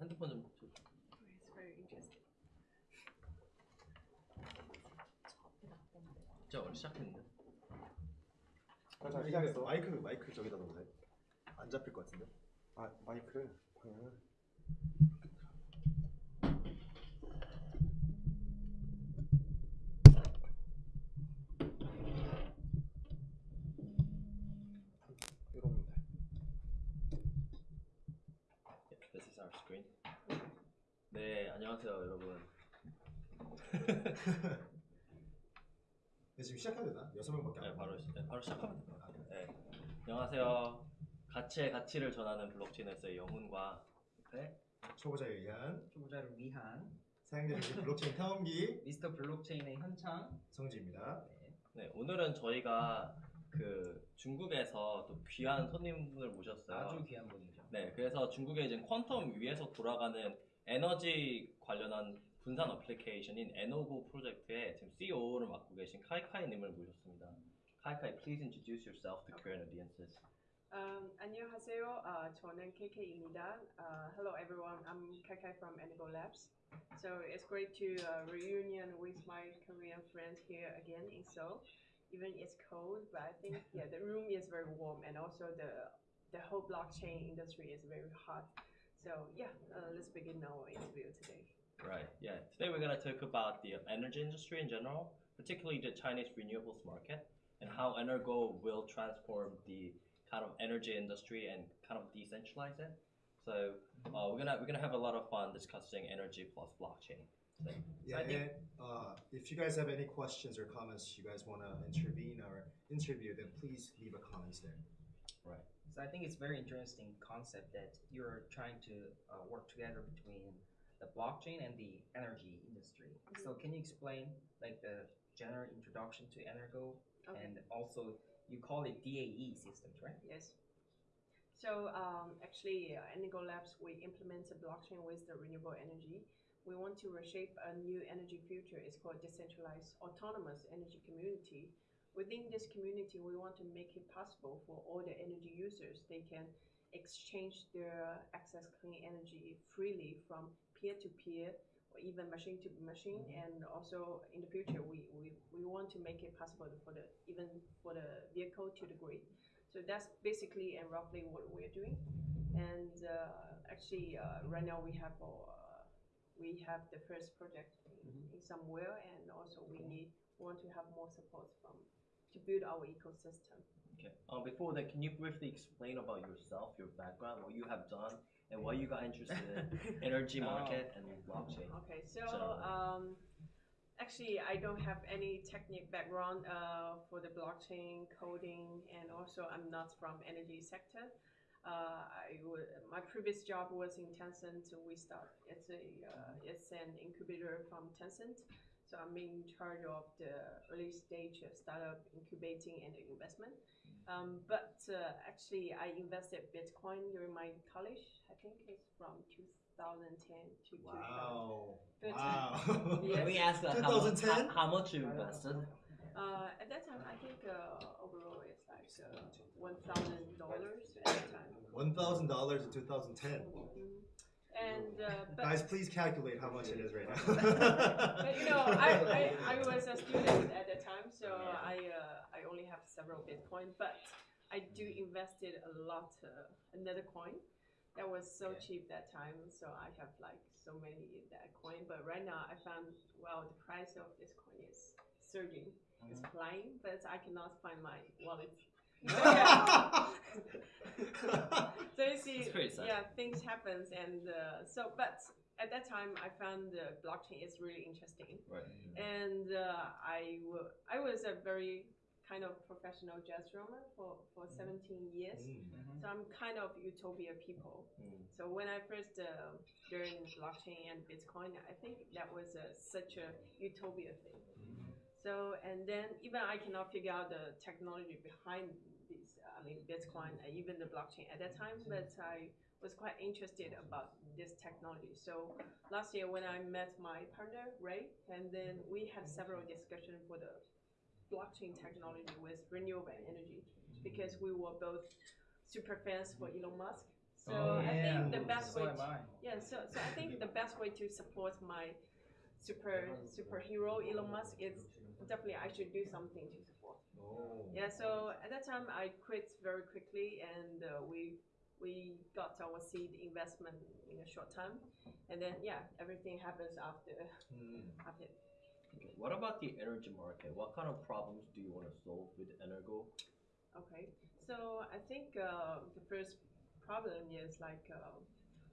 핸드폰 좀 줘. It's very interesting. 진짜 원래 시작했는데. 아, 자, 시작했어. 마이크 마이크 저기다 놓으세요. 안 잡힐 것 같은데. 아 마이크를 방향을. 네, 안녕하세요, 여러분. 네, 지금 시작해도 되나? 여섯 명밖에 안 네, 돼. 바로 시, 네, 바로 시작하면 될것 같아요. 네. 안녕하세요. 가치의 가치를 전하는 블록체인에서의 영훈과 네. 초보자에 의한 초보자를 위한 사용자 중심 블록체인 탐험기 미스터 블록체인의 현창 성지입니다. 네, 오늘은 저희가 그 중국에서 또 귀한 손님분을 모셨어요. 아주 귀한 분이죠. 네, 그래서 중국의 이제 퀀텀 위에서 돌아가는 에너지 관련한 분산 어플리케이션인 에노고 프로젝트의 지금 CEO를 맡고 계신 카이카이님을 모셨습니다. 카이카이, please introduce yourself to Korean audiences. Um, 안녕하세요. Uh, 저는 KK입니다. Uh, hello everyone. I'm KK from Energo Labs. So it's great to uh, reunion with my Korean friends here again in Seoul. Even it's cold, but I think yeah, the room is very warm, and also the the whole blockchain industry is very hot. So yeah, uh, let's begin our interview today. Right. Yeah. Today we're going to talk about the energy industry in general, particularly the Chinese renewables market, and how Energo will transform the kind of energy industry and kind of decentralize it. So uh, we're gonna we're gonna have a lot of fun discussing energy plus blockchain. today. Yeah, think- and uh, if you guys have any questions or comments you guys want to intervene or interview, then please leave a comments there. So I think it's very interesting concept that you're trying to uh, work together between the blockchain and the energy industry. So can you explain like the general introduction to Energo Okay. and also you call it DAE systems, right? Yes. So um, actually, uh, Energo Labs, we implement a blockchain with the renewable energy. We want to reshape a new energy future. It's called decentralized autonomous energy community. Within this community, we want to make it possible for all the energy users. They can exchange their access clean energy freely from peer to peer or even machine to machine. And also in the future, we, we, we want to make it possible for the even for the vehicle to the grid. So that's basically and roughly what we're doing. And uh, actually, uh, right now we have our, uh, we have the first project in, in somewhere, and also we need want to have more support from to build our ecosystem. Okay. Um, before that, can you briefly explain about yourself, your background, what you have done, and why you got interested in energy Oh. market and blockchain? Okay, so So- um, actually, I don't have any technical background uh, for the blockchain coding, and also I'm not from energy sector. Uh, I would, my previous job was in Tencent. We start it's a uh, it's an incubator from Tencent. So I'm in charge of the early stage of startup incubating and investment. Um, but uh, actually, I invested Bitcoin during my college. I think it's from 2010 to 2000. Wow. Good. Wow. Yes. Can we ask uh, how, much, 2010? how, how much you invested? Uh, at that time, I think uh, overall it's like uh, one thousand dollars at that time. One thousand dollars in two thousand ten. And uh, but, Guys, please calculate how much it is right now. but now. you know, I, I, I was a student at the time, so I uh, I only have several Bitcoin, but I do invested a lot uh, another coin that was so Okay. cheap that time, so I have like so many that coin. But right now, I found well the price of this coin is surging, it's flying, but I cannot find my wallet. So you see, It's pretty sad. yeah, things happens, and uh, so but at that time I found the blockchain is really interesting, Right. and uh, I I was a very kind of professional jazz drummer for for 17 years. Mm. So I'm kind of utopia people. Mm. So when I first uh, learned blockchain and Bitcoin, I think that was a, such a utopia thing. So and then even I cannot figure out the technology behind mean Bitcoin, and even the blockchain at that time, but I was quite interested about this technology. So last year when I met my partner Ray, and then we had several discussions for the blockchain technology with renewable energy because we were both super fans for Elon Musk. So Oh, I think the best so way am I. Yeah, so so I think the best way to support my super superhero Elon Musk is definitely I should do something to support. 오. Yeah, so at that time I quit very quickly and uh, we we got our seed investment in a short time, and then yeah, everything happens after 음. after. Okay, What about the energy market? What kind of problems do you want to solve with Energo? Okay, so I think uh, the first problem is like uh,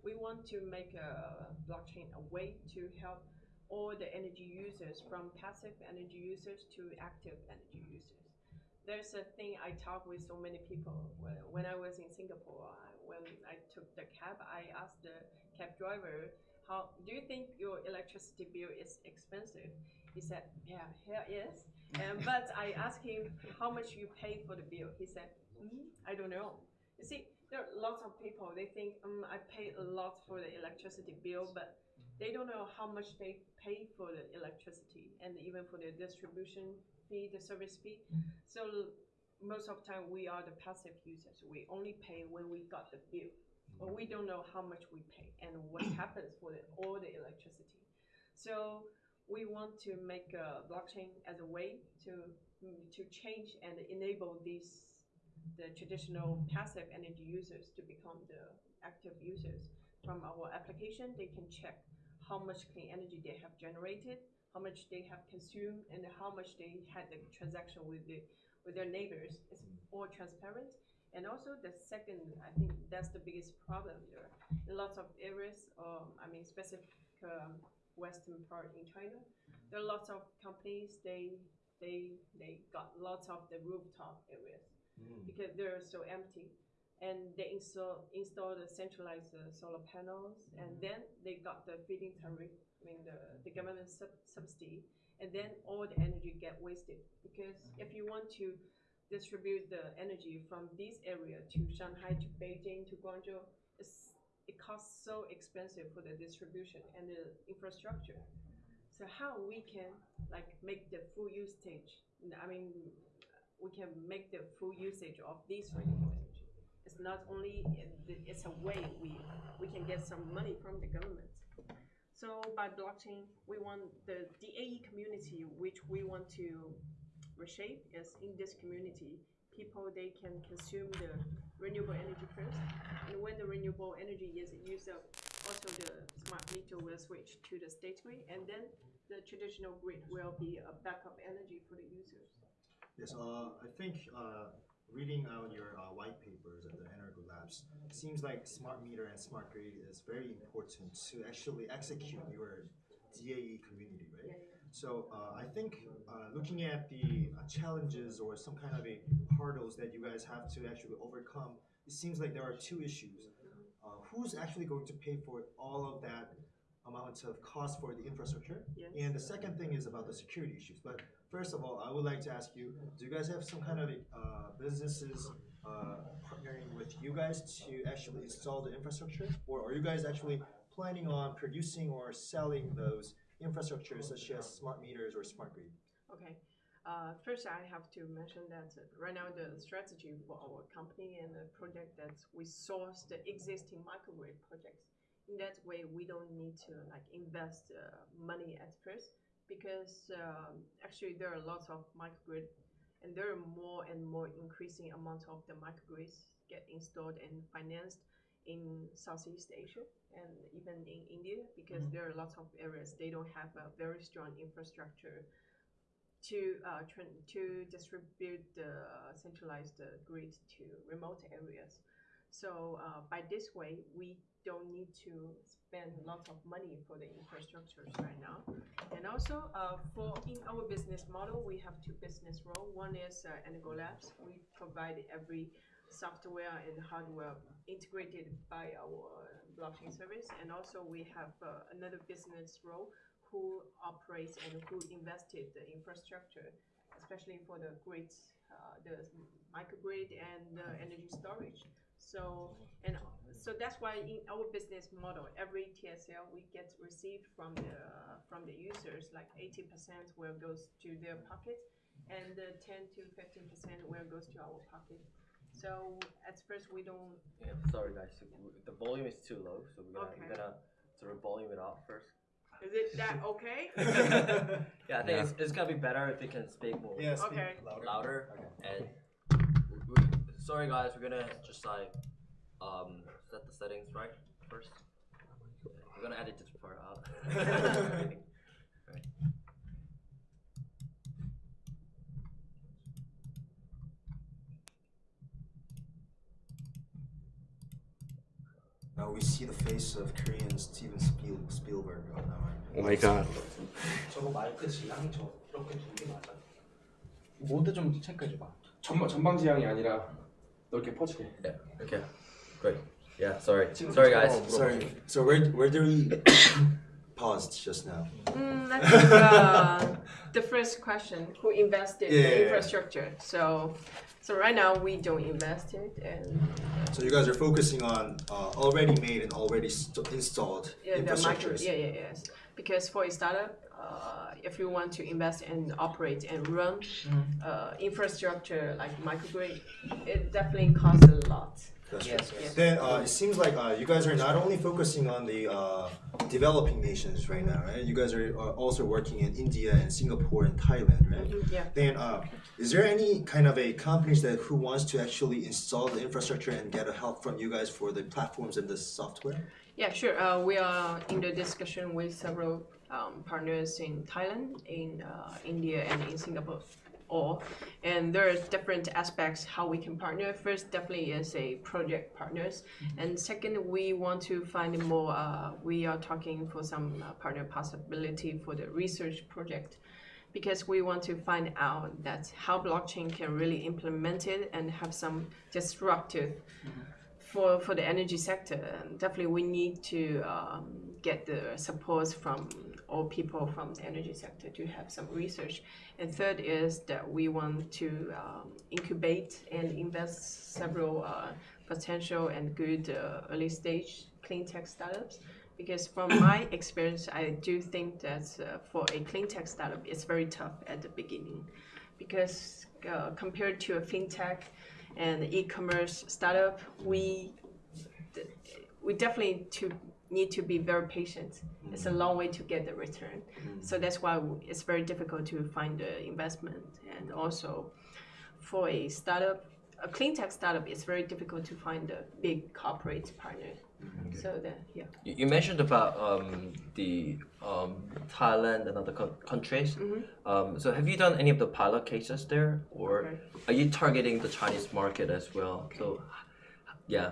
we want to make a blockchain a way to help all the energy users from passive energy users to active energy users. There's a thing I talk with so many people when, when I was in Singapore. I, when I took the cab, I asked the cab driver, "How do you think your electricity bill is expensive?" He said, "Yeah, here is." Um, but I asked him how much you pay for the bill. He said, mm, "I don't know." You see, there are lots of people. They think, um, I pay a lot for the electricity bill, but they don't know how much they pay for the electricity and even for the distribution fee, the service fee. So most of the time, we are the passive users. We only pay when we got the bill, but we don't know how much we pay and what happens for the, all the electricity. So we want to make a blockchain as a way to mm, to change and enable these the traditional passive energy users to become the active users. From our application, they can check how much clean energy they have generated, how much they have consumed, and how much they had the transaction with the with their neighbors. It's all transparent. And also the second, I think that's the biggest problem there. In lots of areas, um, I mean specific um, western part in China, there are lots of companies. They they they got lots of the rooftop areas 음. because they're so empty, and they install install the centralized uh, solar panels, and then they got the feed-in tariff. I mean the the government sub- subsidy, and then all the energy get wasted because if you want to distribute the energy from this area to Shanghai to Beijing to Guangzhou, it's, it costs so expensive for the distribution and the infrastructure. So how we can like make the full usage? I mean, we can make the full usage of this renewable. It's not only it's a way we we can get some money from the government. So by blockchain, we want the DAE community, which we want to reshape, is in this community, people they can consume the renewable energy first, and when the renewable energy is used up, also the smart meter will switch to the state grid, and then the traditional grid will be a backup energy for the users. Yes, uh, I think uh, reading out your uh, white papers at the Energo Labs, it seems like smart meter and smart grid is very important to actually execute your DAE community, right? So uh, I think uh, looking at the uh, challenges or some kind of a hurdles that you guys have to actually overcome, it seems like there are two issues. Uh, who's actually going to pay for all of that amount of cost for the infrastructure? Yes. And the second thing is about the security issues. But first of all, I would like to ask you: Do you guys have some kind of uh, businesses uh, partnering with you guys to actually install the infrastructure, or are you guys actually planning on producing or selling those infrastructures such as smart meters or smart grid? Okay. Uh, first, I have to mention that right now the strategy for our company and the project that we source the existing microgrid projects. In that way, we don't need to like invest uh, money at first because um, actually there are lots of microgrid, and there are more and more increasing amount of the microgrids get installed and financed in Southeast Asia and even in India because there are lots of areas they don't have a very strong infrastructure to uh, tran- to distribute the centralized uh, grid to remote areas. So uh, by this way, we don't need to spend lots of money for the infrastructures right now. And also, uh, for in our business model, we have two business role. One is uh, Labs. We provide every software and hardware integrated by our blockchain service. And also, we have uh, another business role who operates and who invested the infrastructure, especially for the grids, uh, the microgrid and energy storage. So and so that's why in our business model, every TSL we get received from the from the users, like 80% will goes to their pocket, and uh, 10 to 15% will goes to our pocket. So at first we don't. Yeah, sorry guys, the volume is too low, so we're gonna, Okay. we're gonna sort of volume it up first. Is it that okay? yeah, I think It's, it's gonna be better if you can speak more Yeah, speak Okay. louder. louder. Okay. And we, we- sorry guys, we're gonna just like um set the settings right first. We're gonna edit this part out. right. Now we see the face of Korean Steven Spiel, Spielberg on that one. 오 마이 갓. 저거 마이크 지향 저 이렇게 두개 맞아. 모드 좀 체크해줘봐. 전방 전방 지향이 아니라 넓게 퍼지게. Yeah. Okay. Great. Yeah. Sorry. Sorry guys. Sorry. So where where do we paused just now? Mm, I think uh, the first question: Who invested Yeah, in yeah, yeah. infrastructure? So, so right now we don't invest it, and So you guys are focusing on uh, already made and already st- installed yeah, the micro, infrastructures. yeah, yeah, yes. Because for a startup, uh, if you want to invest and operate and run uh, infrastructure like microgrid, it definitely costs a lot. That's Yes, right. yes. Then uh, it seems like uh, you guys are not only focusing on the uh, developing nations right now, right? You guys are uh, also working in India and Singapore and Thailand, right? Mhm, yeah. Then, uh, is there any kind of a companies that who wants to actually install the infrastructure and get a help from you guys for the platforms and the software? Yeah, sure. Uh, we are in the discussion with several um, partners in Thailand, in uh, India, and in Singapore. All, and there are different aspects how we can partner. First, definitely is a project partners, and second, we want to find more. Uh, we are talking for some uh, partner possibility for the research project, because we want to find out that how blockchain can really implement it and have some disruptive for for the energy sector, and definitely we need to um, get the support from all people from the energy sector to have some research. And third is that we want to um, incubate and invest several uh, potential and good uh, early stage clean tech startups. Because from my experience, I do think that uh, for a clean tech startup, it's very tough at the beginning, because uh, compared to a fintech and e-commerce startup, we we definitely to need to be very patient. It's a long way to get the return. So that's why it's very difficult to find the investment. And also, for a startup, a clean tech startup, it's very difficult to find a big corporate partner. So that yeah. You, you mentioned about um, the um, Thailand and other co- countries. Um, so have you done any of the pilot cases there, or Okay. are you targeting the Chinese market as well? So, yeah.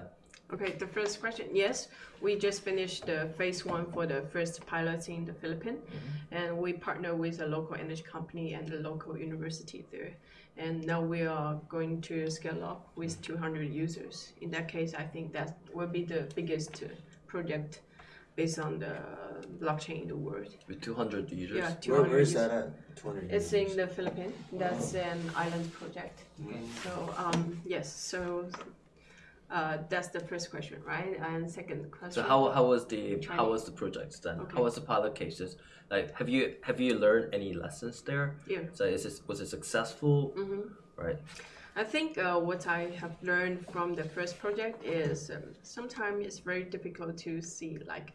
Okay, the first question. Yes, we just finished the phase one for the first pilot in the Philippines, and we partner with a local energy company and the local university there. And now we are going to scale up with 200 users. In that case, I think that will be the biggest uh, project based on the blockchain in the world. With 200 users. Yeah, Where, where is users. that at? 200 It's users. in the Philippines. That's an island project. So um, yes, so uh, that's the first question, right? And second question. So how, how was the how was the projects then? Okay. How was the pilot cases? Like have you have you learned any lessons there? Yeah. So is this was it successful? Mhm. Right. I think uh, what I have learned from the first project is um, sometimes it's very difficult to see like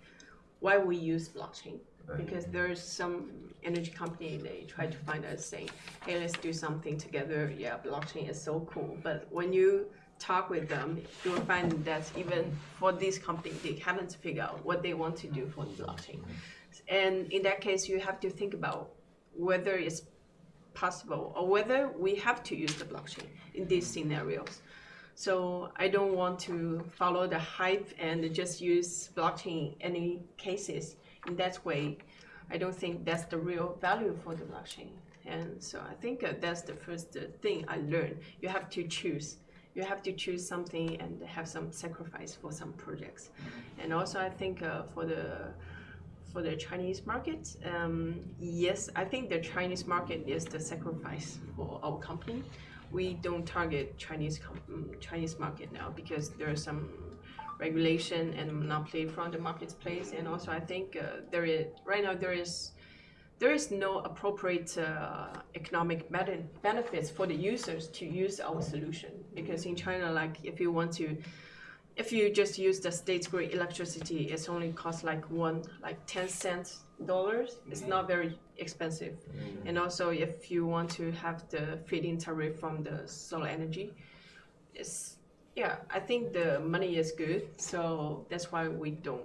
why we use blockchain because there's some energy company they try to find us saying hey let's do something together yeah blockchain is so cool but when you talk with them you will find that even for this company they haven't figured out what they want to do for the blockchain and in that case you have to think about whether it's possible or whether we have to use the blockchain in these scenarios. So I don't want to follow the hype and just use blockchain in any cases. In that way, I don't think that's the real value for the blockchain. And so I think uh, that's the first uh, thing I learned. You have to choose. You have to choose something and have some sacrifice for some projects. And also, I think uh, for the for the Chinese market, um, yes, I think the Chinese market is the sacrifice for our company. We don't target Chinese mm, Chinese market now because there are some regulation and monopoly from the marketplace, and also I think uh, there is right now there is there is no appropriate uh, economic ben- benefits for the users to use our solution because in China, like if you want to, if you just use the state grid electricity, it's only cost like one, like ten cents dollars. It's not very expensive, and also if you want to have the feed-in tariff from the solar energy, it's yeah. I think the money is good, so that's why we don't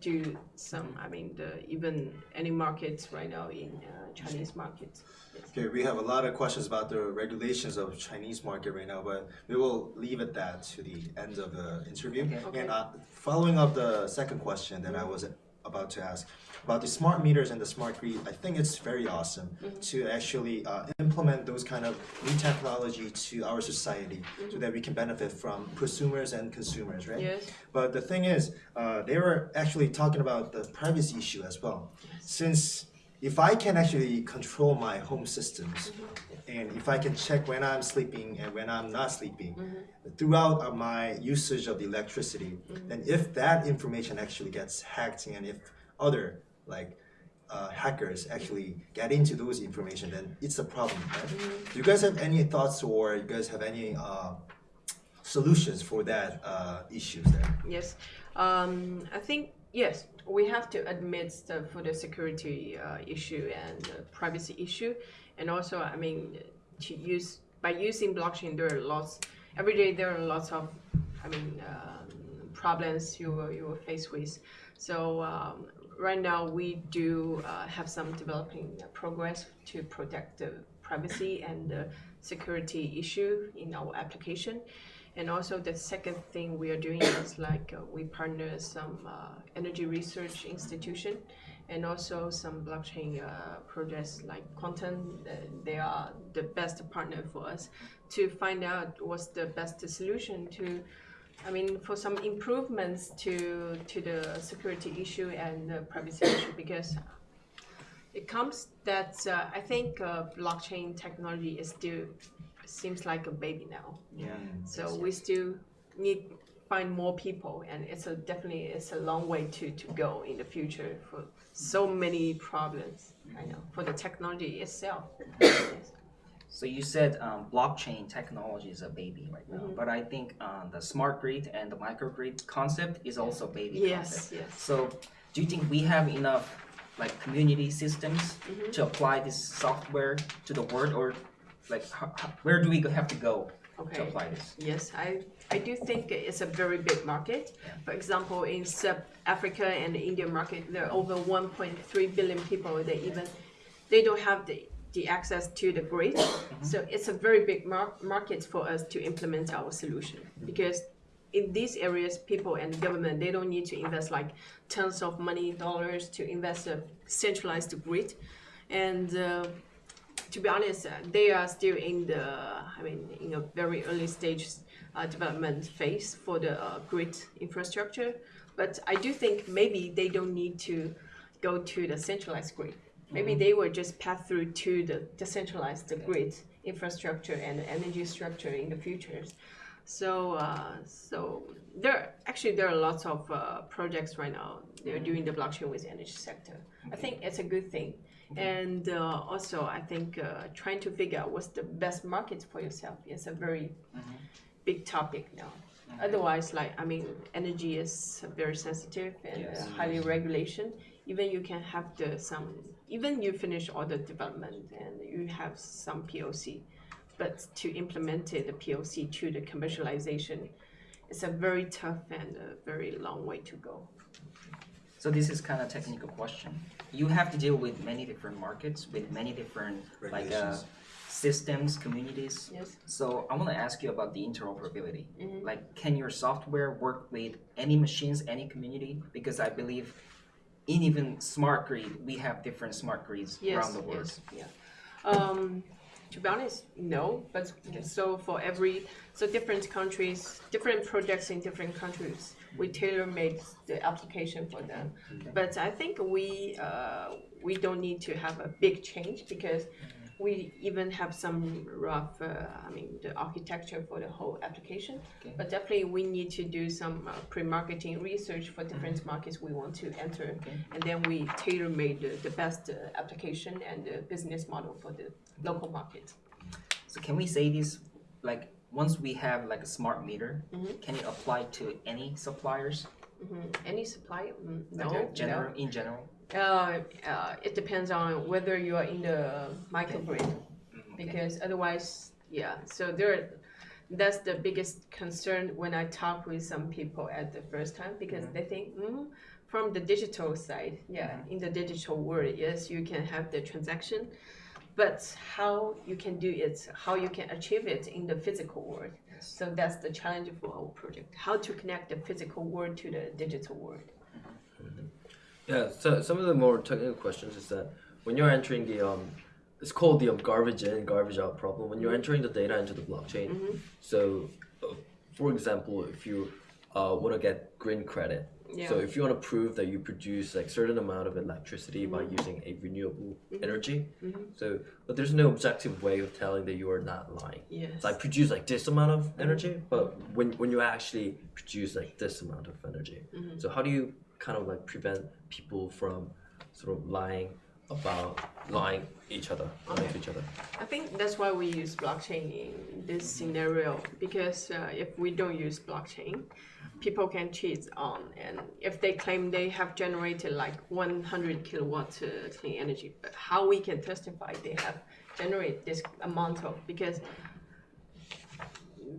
do some. I mean, the even any markets right now in uh, Chinese markets. Yes. Okay, we have a lot of questions about the regulations of Chinese market right now, but we will leave it that to the end of the interview. Okay. Okay. And uh, following up the second question that I was about to ask about the smart meters and the smart grid, I think it's very awesome to actually uh, implement those kind of new technology to our society so that we can benefit from prosumers and consumers, right? Yes. But the thing is, uh, they were actually talking about the privacy issue as well. Since if I can actually control my home systems, and if I can check when I'm sleeping and when I'm not sleeping, throughout uh, my usage of the electricity, then if that information actually gets hacked and if other like uh, hackers actually get into those information, then it's a problem, right? Do you guys have any thoughts or you guys have any uh, solutions for that uh, issues there? Yes. Um, I think yes, we have to admit the for the security uh, issue and privacy issue, and also I mean to use by using blockchain there are lots every day there are lots of I mean um, problems you will you will face with. So um, right now we do uh, have some developing progress to protect the privacy and the security issue in our application. And also the second thing we are doing is like uh, we partner some uh, energy research institution and also some blockchain uh, projects like Qtum. They are the best partner for us to find out what's the best solution to. I mean, for some improvements to to the security issue and the privacy issue because it comes that uh, I think uh, blockchain technology is still seems like a baby now. Yeah. So we still need to find more people, and it's a definitely it's a long way to to go in the future for so many problems. I know for the technology itself. So you said um, blockchain technology is a baby right now, Mhm. but I think um, the smart grid and the microgrid concept is also baby Yes, concept. yes. So do you think we have enough like community systems Mhm. to apply this software to the world, or like how, how, where do we have to go to apply this? Yes, I, I do think it's a very big market. For example, in Sub Africa and the Indian market, there are over 1.3 billion people that even they don't have the, the access to the grid. So it's a very big mar- market for us to implement our solution because in these areas, people and government they don't need to invest like tons of money dollars to invest a centralized grid, and uh, to be honest, uh, they are still in the, I mean, in a very early stage uh, development phase for the uh, grid infrastructure. But I do think maybe they don't need to go to the centralized grid. Maybe they will just pass through to the decentralized grid infrastructure and energy structure in the future. So, uh, so there actually there are lots of uh, projects right now. They're doing the blockchain with energy sector. I think it's a good thing. And uh, also, I think uh, trying to figure out what's the best market for yourself is a very big topic now. Otherwise, like I mean, energy is very sensitive and Yes. highly regulation. Even you can have the some, even you finish all the development and you have some POC, but to implement it, the POC to the commercialization, it's a very tough and a very long way to go. So this is kind of technical question. You have to deal with many different markets, with many different like uh, systems, communities. Yes. So I want to ask you about the interoperability. Mhm. Like, can your software work with any machines, any community? Because I believe in even smart grid, we have different smart grids Yes, around the world. yes, yeah. Um, to be honest, no. But so for every so different countries, different projects in different countries, we tailor made the application for them. But I think we uh, we don't need to have a big change because We even have some rough, uh, I mean, the architecture for the whole application. Okay. But definitely, we need to do some uh, pre-marketing research for different markets we want to enter, Okay. and then we tailor-made the, the best uh, application and the business model for the local market. So can we say this, like, once we have like a smart meter, Mhm. can it apply to any suppliers? hmm Any supply? Mm, no, general, in general? Uh, uh, it depends on whether you are in the microgrid. Mm, because otherwise, yeah. So there, that's the biggest concern when I talk with some people at the first time because Mhm. they think, mm, from the digital side, yeah, Mhm. in the digital world, yes, you can have the transaction, but how you can do it, how you can achieve it in the physical world. Yes. So that's the challenge for our project: how to connect the physical world to the digital world. Yeah, so some of the more technical questions is that when you're entering the um, it's called the um, garbage in, garbage out problem. When you're entering the data into the blockchain, Mhm. so uh, for example, if you uh, want to get green credit, Yeah. so if you want to prove that you produce like certain amount of electricity by using a renewable energy, Mhm. so but there's no objective way of telling that you are not lying. yes. So I produce like this amount of energy, but when when you actually produce like this amount of energy, so how do you kind of like prevent people from sort of lying about lying each other, lying to each other? I think that's why we use blockchain in this scenario because uh, if we don't use blockchain, people can cheat on, and if they claim they have generated like 100 kilowatt uh, clean energy, but how we can testify they have generated this amount of because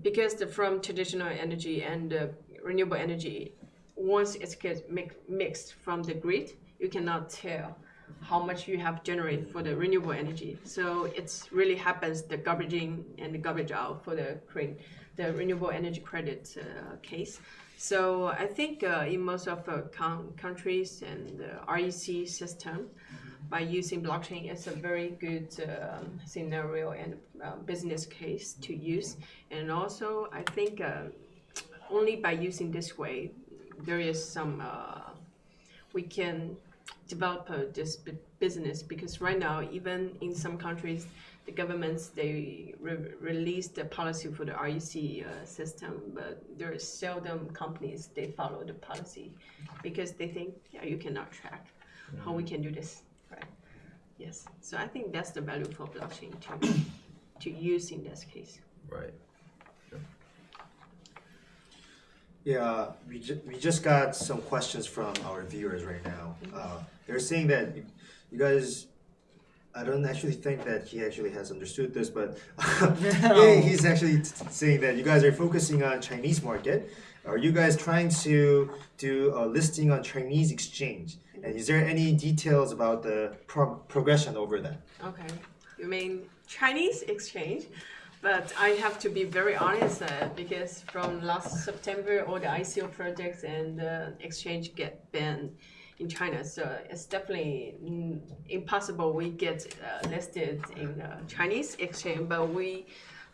because the, from traditional energy and uh, renewable energy, once it gets mix, mixed from the grid, you cannot tell how much you have generated for the renewable energy. So it's really happens the garbage in and the garbage out for the cre- the renewable energy credit uh, case. So I think uh, in most of uh, coun- countries and the REC system, by using blockchain, it's a very good um, scenario and uh, business case to use. And also, I think uh, only by using this way, there is some uh, we can develop uh, this bu- business because right now, even in some countries, the governments they re- release the policy for the REC uh, system, but there is seldom companies they follow the policy because they think yeah, you cannot track how we can do this, right? Yes, so I think that's the value for blockchain to to use in this case. Right. Yeah, we, ju- we just got some questions from our viewers right now. Uh, they're saying that you, guys, I don't actually think that he actually has understood this, but yeah, he's actually t- saying that you guys are focusing on Chinese market. Are you guys trying to do a listing on Chinese exchange? And is there any details about the pro- progression over that? Okay, you mean Chinese exchange? But I have to be very honest uh, because from last September, all the ICO projects and uh, exchange get banned in China. So it's definitely mm, impossible we get uh, listed in uh, Chinese exchange. But we,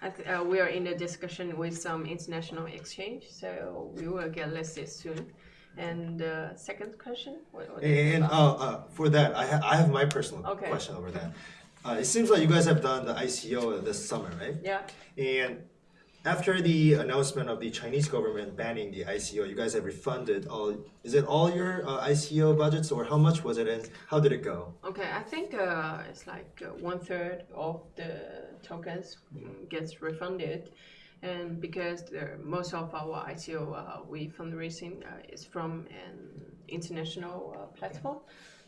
I th- uh, we are in a discussion with some international exchange, so we will get listed soon. And uh, second question, what, what And uh, uh, for that, I, ha- I have my personal Okay. question over that. Uh, it seems like you guys have done the ICO this summer, right? yeah. And after the announcement of the Chinese government banning the ICO, you guys have refunded all. Is it all your uh, ICO budgets, or how much was it, and how did it go? Okay, I think uh, it's like uh, one third of the tokens gets refunded, and because the, most of our ICO uh, we fundraising uh, is from an international uh, platform,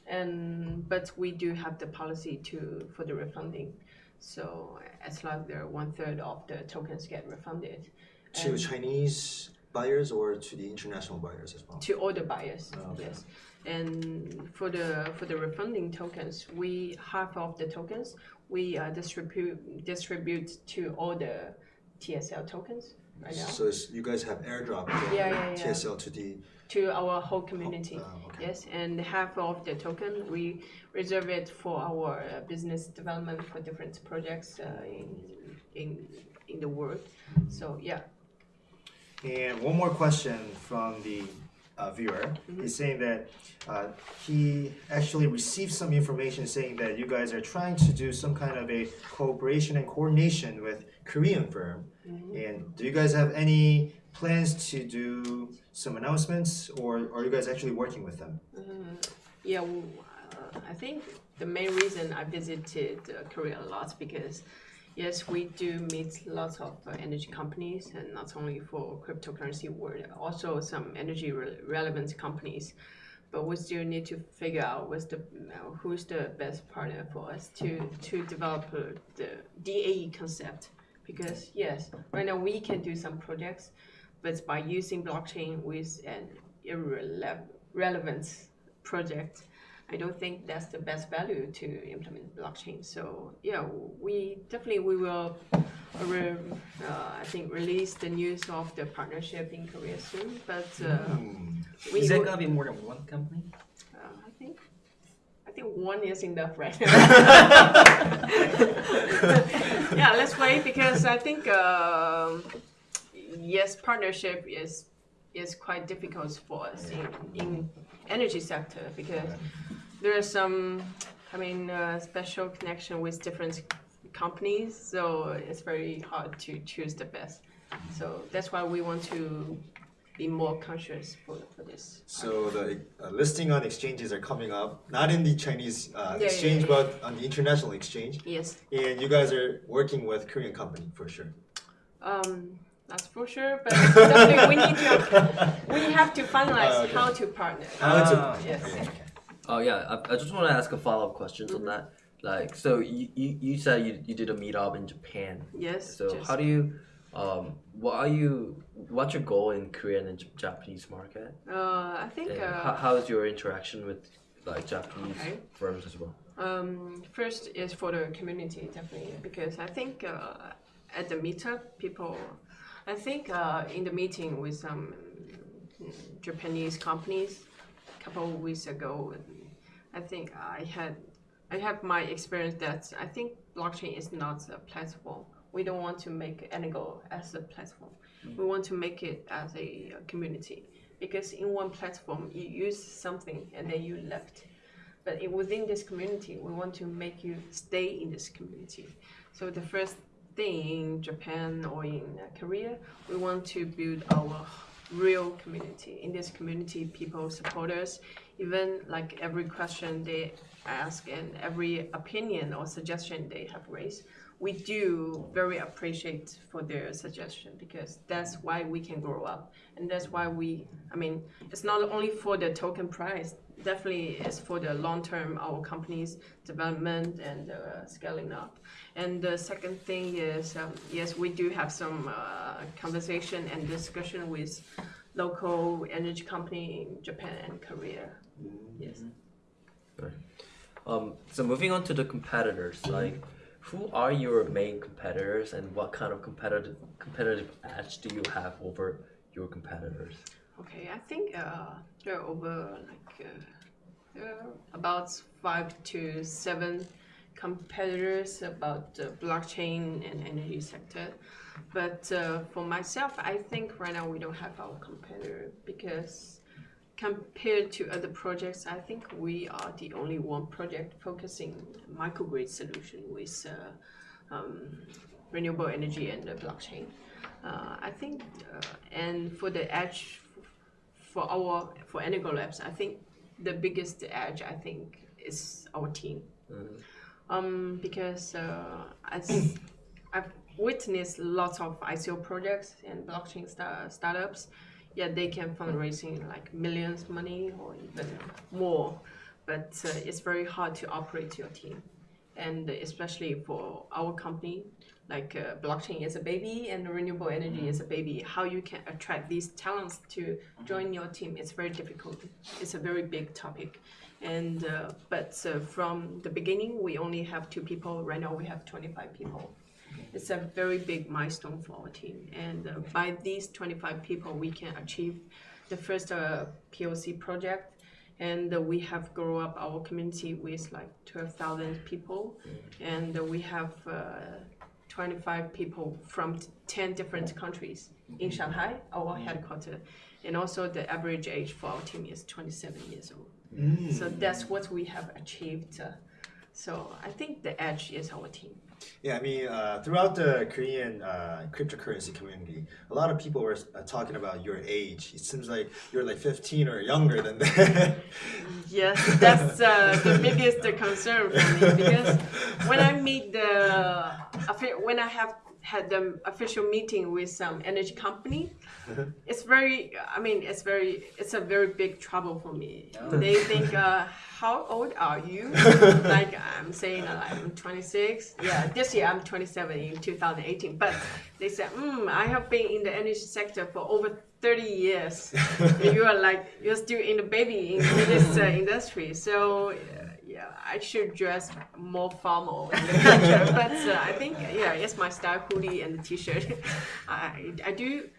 and but we do have the policy to for the refunding, so as long as the one third of the tokens get refunded To And- Chinese buyers or to the international buyers as well? to all the buyers. Oh, okay. Yes, and for the for the refunding tokens, we half of the tokens we uh, distribute distribute to all the TSL tokens right now So you guys have airdrop Yeah, yeah, yeah. TSL to the. To our whole community. Uh, okay. Yes, and half of the token we reserve it for our uh, business development for different projects uh, in in in the world. So yeah, And one more question from the uh, viewer. He's saying that uh, he actually received some information saying that you guys are trying to do some kind of a cooperation and coordination with Korean firm. And do you guys have any plans to do some announcements, or are you guys actually working with them? Yeah, well, uh, I think the main reason I visited uh, Korea a lot because yes, we do meet lots of uh, energy companies, and not only for cryptocurrency world, also some energy re- relevant companies. But we still need to figure out what's the uh, who's the best partner for us to to develop uh, the DAE concept. Because yes, right now we can do some projects, but by using blockchain with an irrelevant project, I don't think that's the best value to implement blockchain. So yeah, we definitely we will, uh, uh, I think release the news of the partnership in Korea soon. But uh, we Is that gonna be more than one company? uh, I think I think one is enough right now. yeah, let's wait because I think um, yes, partnership is is quite difficult for us in, in energy sector because there are some I mean uh, special connection with different companies, so it's very hard to choose the best. So that's why we want to be more conscious for, for this. So the uh, listing on exchanges are coming up, not in the Chinese uh, yeah, exchange, yeah. but on the international exchange. Yes. And you guys are working with Korean company for sure. Um, that's for sure, but definitely we need to we have to finalize Uh, okay. how to partner. How to- Ah, yes. Okay, okay. Oh yeah, I, I just want to ask a follow up questions on that. Like, so you, you, you said you, you did a meetup in Japan. Yes. So just- how do you, um, what are you, what's your goal in Korean and J- Japanese market? uh, I think uh, how, how is your interaction with like Japanese Okay. firms as well? um, first is for the community definitely because I think uh, at the meetup people, I think uh, in the meeting with some mm, Japanese companies a couple of weeks ago, I think I had I have my experience that I think blockchain is not a platform. We don't want to make Energo as a platform. We want to make it as a community because in one platform you use something and then you left. But within this community, we want to make you stay in this community. So the first in Japan or in uh, Korea, we want to build our real community. In this community, people support us. Even like every question they ask and every opinion or suggestion they have raised, we do very appreciate for their suggestion because that's why we can grow up. And that's why we i mean it's not only for the token price definitely it's for the long term our company's development and uh, scaling up. And the second thing is um, yes we do have some uh, conversation and discussion with local energy company in japan and korea. Yes. Um, so moving on to the competitors, like who are your main competitors and what kind of competitive competitive edge do you have over your competitors? Okay, I think uh, there are over like uh, there are about five to seven competitors about the blockchain and energy sector. But uh, for myself, I think right now we don't have our competitor because compared to other projects, I think we are the only one project focusing microgrid solution with uh, um, renewable energy and the blockchain. Uh, I think, uh, and for the edge for our for Energo Labs, I think the biggest edge I think is our team. Um, because uh, as I've witnessed lots of ICO projects and blockchain star- startups, yeah, they can fundraising like millions money or even more, but uh, it's very hard to operate your team, and especially for our company, like uh, blockchain is a baby and renewable energy is a baby. How you can attract these talents to join your team? It's very difficult. It's a very big topic, and uh, but uh, from the beginning we only have two people. Right now we have twenty five people. It's a very big milestone for our team, and uh, by these twenty five people we can achieve the first uh, POC project. And uh, we have grown up our community with like 12,000 people, and uh, we have uh, 25 people from t- 10 different countries in Shanghai, our headquarters. And also the average age for our team is 27 years old. So that's what we have achieved. uh, so I think the edge is our team. Yeah, I mean, uh, throughout the Korean uh, cryptocurrency community, a lot of people were uh, talking about your age. It seems like you're like 15 or younger than that. Yes, that's uh, the biggest concern for me because when I meet the offi- when I have had the official meeting with some energy company, it's very. I mean, it's very. It's a very big trouble for me. They think, uh, "How old are you?" like I'm saying, I'm 26. Yeah, this year I'm 27 in 2018. But they said, mm, "I have been in the energy sector for over 30 years." You are like you're still in the baby in this uh, industry. So uh, yeah, I should dress more formal in the future. but uh, I think yeah, it's my style hoodie and the t-shirt. I I do.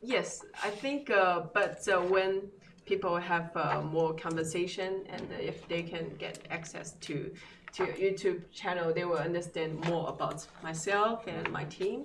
Yes, I think. Uh, but uh, when people have uh, more conversation and if they can get access to to YouTube channel, they will understand more about myself and my team.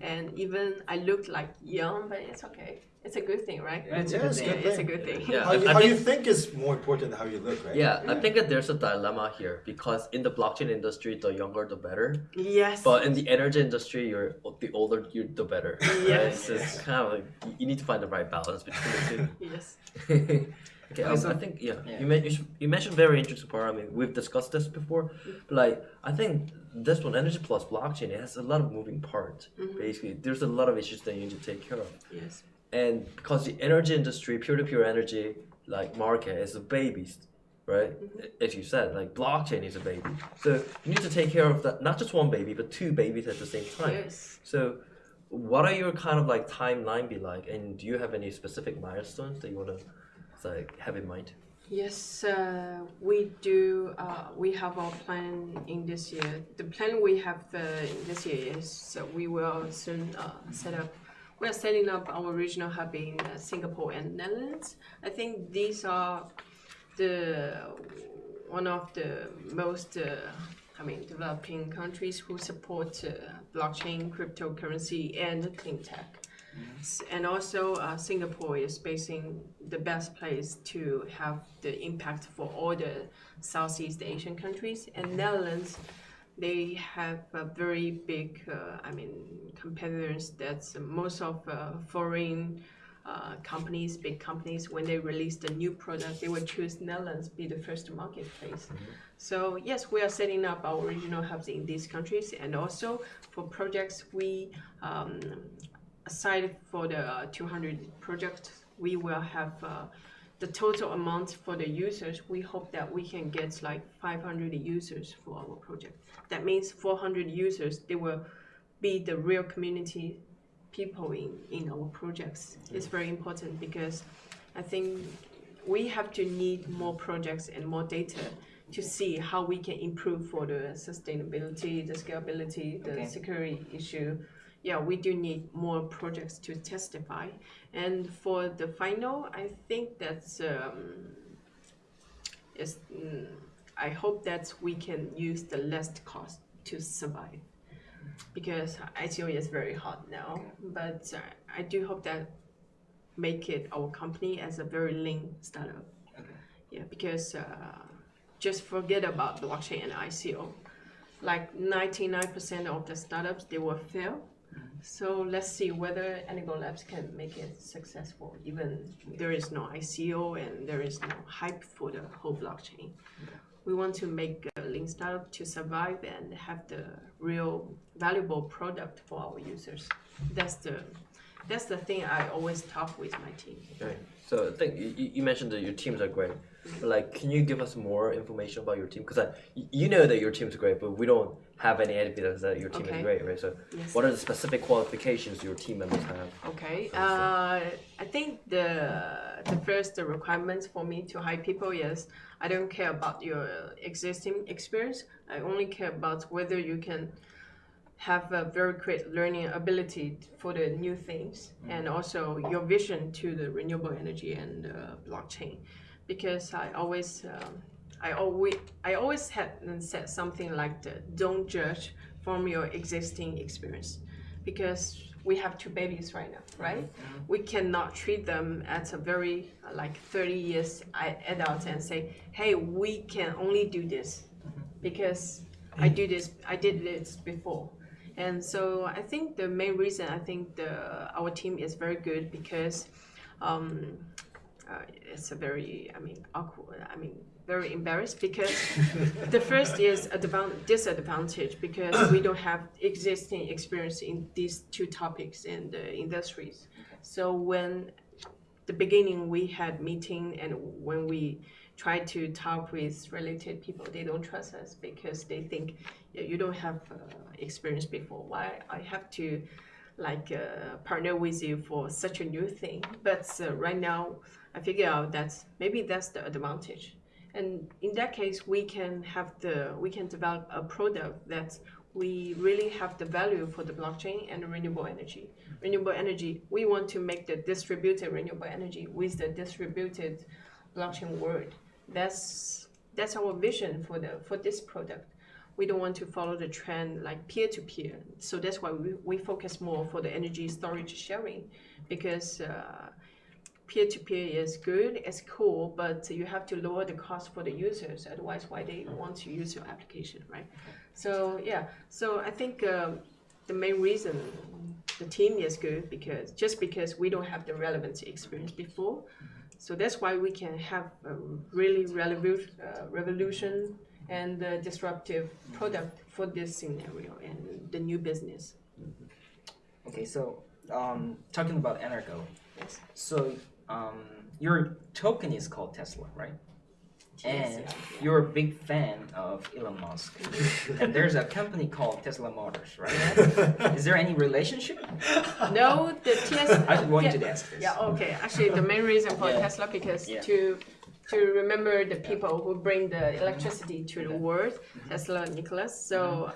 And even I look like young, but it's okay. It's a good thing, right? Yeah, it's a good it's thing. good it's a good thing. Yeah, how I- you, how think- you think is more important than how you look, right? Yeah, I think that there's a dilemma here because in the blockchain industry, the younger the better. Yes. But in the energy industry, you're the older you the better. Right? Yes. So it's kind of like you- you need to find the right balance between the two. yes. okay, um, I think yeah, yeah. you, men- you, sh- you mentioned very interesting part. I mean, we've discussed this before, but like I think this one, energy plus blockchain, it has a lot of moving parts. Basically, there's a lot of issues that you need to take care of. Yes. And because the energy industry peer-to-peer energy like market is a baby right as you said like blockchain is a baby so you need to take care of that not just one baby but two babies at the same time Yes. so what are your kind of like timeline be like and do you have any specific milestones that you want to like have in mind Yes, uh, we do. Uh, we have our plan in this year. The plan we have uh, in this year is so we will soon uh, set up. We are setting up our regional hub in uh, Singapore and Netherlands. I think these are the one of the most, uh, I mean, developing countries who support uh, blockchain, cryptocurrency, and clean tech. And also, uh, Singapore is basing the best place to have the impact for all the Southeast Asian countries. And Netherlands, they have a very big, uh, I mean, competitors. That's most of uh, foreign uh, companies, big companies, when they release a new product, they will choose Netherlands be the first marketplace. So yes, we are setting up our regional hubs in these countries, and also for projects we. Um, aside for the uh, 200 projects, we will have uh, the total amount for the users. We hope that we can get like 500 users for our project. That means 400 users. They will be the real community people in, in our projects. It's very important because I think we have to need more projects and more data to see how we can improve for the sustainability, the scalability, the Okay. security issue. Yeah, we do need more projects to testify. And for the final, I think that's um, is mm, I hope that we can use the least cost to survive because ICO is very hot now. But uh, I do hope that make it our company as a very lean startup. Okay. Yeah, because uh, just forget about blockchain and ICO. Like 99% of the startups, they will fail. So let's see whether Energo Labs can make it successful, even there is no ICO and there is no hype for the whole blockchain. We want to make a lean startup to survive and have the real valuable product for our users. That's the that's the thing I always talk with my team. Right. So I think you, you- mentioned that your teams are great. But like, can you give us more information about your team? Because you know that your team's great, but we don't have any evidence that your team Okay. is great, right? So, Yes. what are the specific qualifications your team members have? Okay. Uh, I think the the first requirement for me to hire people is I don't care about your existing experience. I only care about whether you can have a very great learning ability for the new things and also your vision to the renewable energy and uh, blockchain. Because I always um, I always I always had said something like the don't judge from your existing experience, because we have two babies right now, right? We cannot treat them as a very like 30 years adult and say, hey, we can only do this because I do this, I did this before. And so I think the main reason I think the our team is very good because um, uh, it's a very I mean awkward I mean very embarrassed because the first is a disadvantage because we don't have existing experience in these two topics the industries. So when the beginning we had meeting and when we try to talk with related people, they don't trust us because they think "Yeah, you don't have uh, experience before. Why I have to like uh, partner with you for such a new thing? But uh, right now, I figure out that maybe that's the advantage. And in that case, we can have the we can develop a product that we really have the value for the blockchain and renewable energy. Renewable energy, we want to make the distributed renewable energy with the distributed blockchain world. That's that's our vision for the for this product. We don't want to follow the trend like peer to peer. So that's why we, we focus more for the energy storage sharing because uh, peer to peer is good, it's cool, but you have to lower the cost for the users. Otherwise, why they want to use your application, right? So yeah, so I think um, the main reason the team is good because just because we don't have the relevant experience before, so that's why we can have a really relevant uh, revolution and uh, disruptive product for this scenario and the new business. Okay, so um, talking about Energo, Yes. so um, your token is called Tesla, right? And you're a big fan of Elon Musk. and there's a company called Tesla Motors, right? Is there any relationship? No, the TS. I wanted yeah, to ask this. Yeah, okay. Actually, the main reason for Yeah. Tesla because Yeah. to to remember the people who bring the electricity to the world, Mm-hmm. Tesla, Nicholas. So.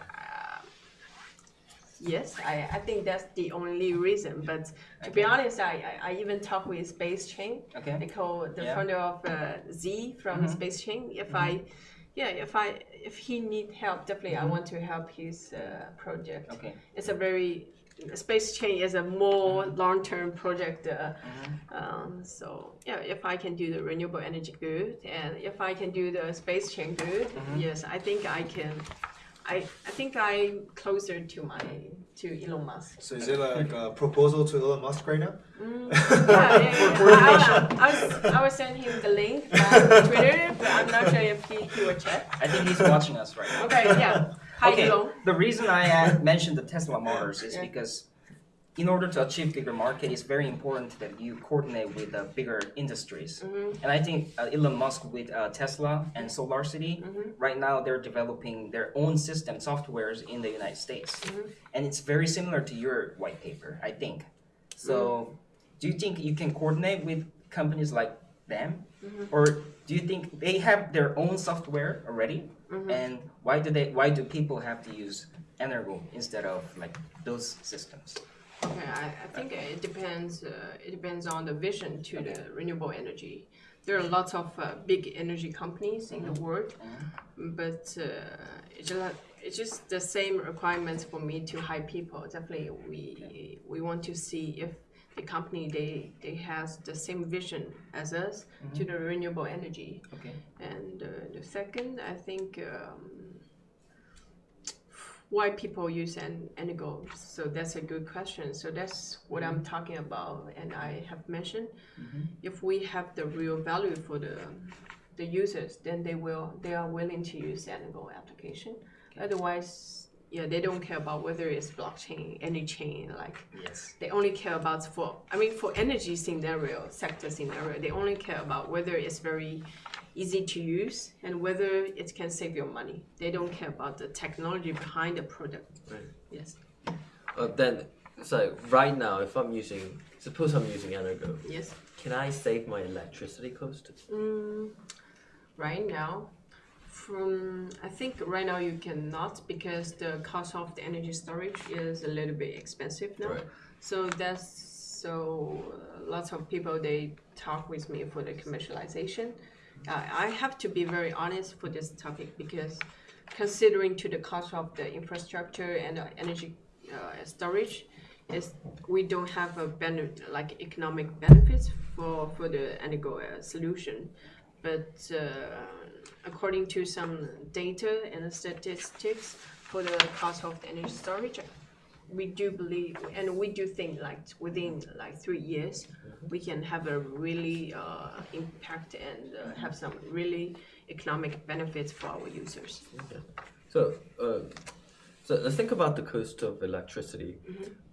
Yes, I, I think that's the only reason. But to be honest, I, I, even talk with SpaceChain, Okay. Nicole, the Yeah. founder of uh, Z from Mhm. SpaceChain. If I, yeah, if I if he need help, definitely I want to help his uh, project Mm-hmm. Okay. it's a very space chain is a more long-term project uh, Mhm. um, so yeah if i can do the renewable energy good and if i can do the space chain good yes i think i can I, I think i'm closer to my to elon musk So is it like a proposal to Elon Musk right now? Mm, yeah, yeah, yeah. I, I, was, I was send him the link on Twitter, but I'm not sure if he, he will check. I think he's watching us right now. Okay, yeah. Hi, okay. Elon. The reason I uh, mentioned the Tesla Motors is Yeah. because in order to achieve bigger market, it's very important that you coordinate with the bigger industries. Mhm. And I think uh, Elon Musk with uh, Tesla and SolarCity, Mhm. right now they're developing their own system softwares in the United States. Mhm. And it's very similar to your white paper, I think. So, do you think you can coordinate with companies like them? Mhm. Or do you think they have their own software already? Mhm. And why do they why do people have to use Energo instead of like those systems? Okay, I, I think it depends. Uh, it depends on the vision to the renewable energy. There are lots of uh, big energy companies in the world, but uh, it's just it's just the same requirements for me to hire people. Definitely, we we want to see if the company they they has the same vision as us to the renewable energy. Okay. And uh, the second, I think, um, why people use an Energo. So that's a good question. So that's what I'm mm-hmm. talking about, and I have mentioned. Mm-hmm. If we have the real value for the the users, then they will they are willing to use Energo application. Otherwise, yeah, they don't care about whether it's blockchain, any chain, like Yes. they only care about for I mean for energy scenario, sector scenario, they only care about whether it's very easy to use and whether it can save your money. They don't care about the technology behind the product. Right. Yes. Uh, then, so right now, if I'm using, suppose I'm using Energo, Yes. can I save my electricity cost? Mm, right now, from I think right now you cannot because the cost of the energy storage is a little bit expensive now. Right. So that's so uh, lots of people they talk with me for the commercialization. Uh, I have to be very honest for this topic because considering to the cost of the infrastructure and uh, energy uh, storage, is we don't have a benefit like economic benefits for for the Energo uh, solution, but uh, according to some data and statistics for the cost of the energy storage, we do believe and we do think like within like three years we can have a really uh, impact and uh, have some really economic benefits for our users. Okay. So, uh, so let's think about the cost of electricity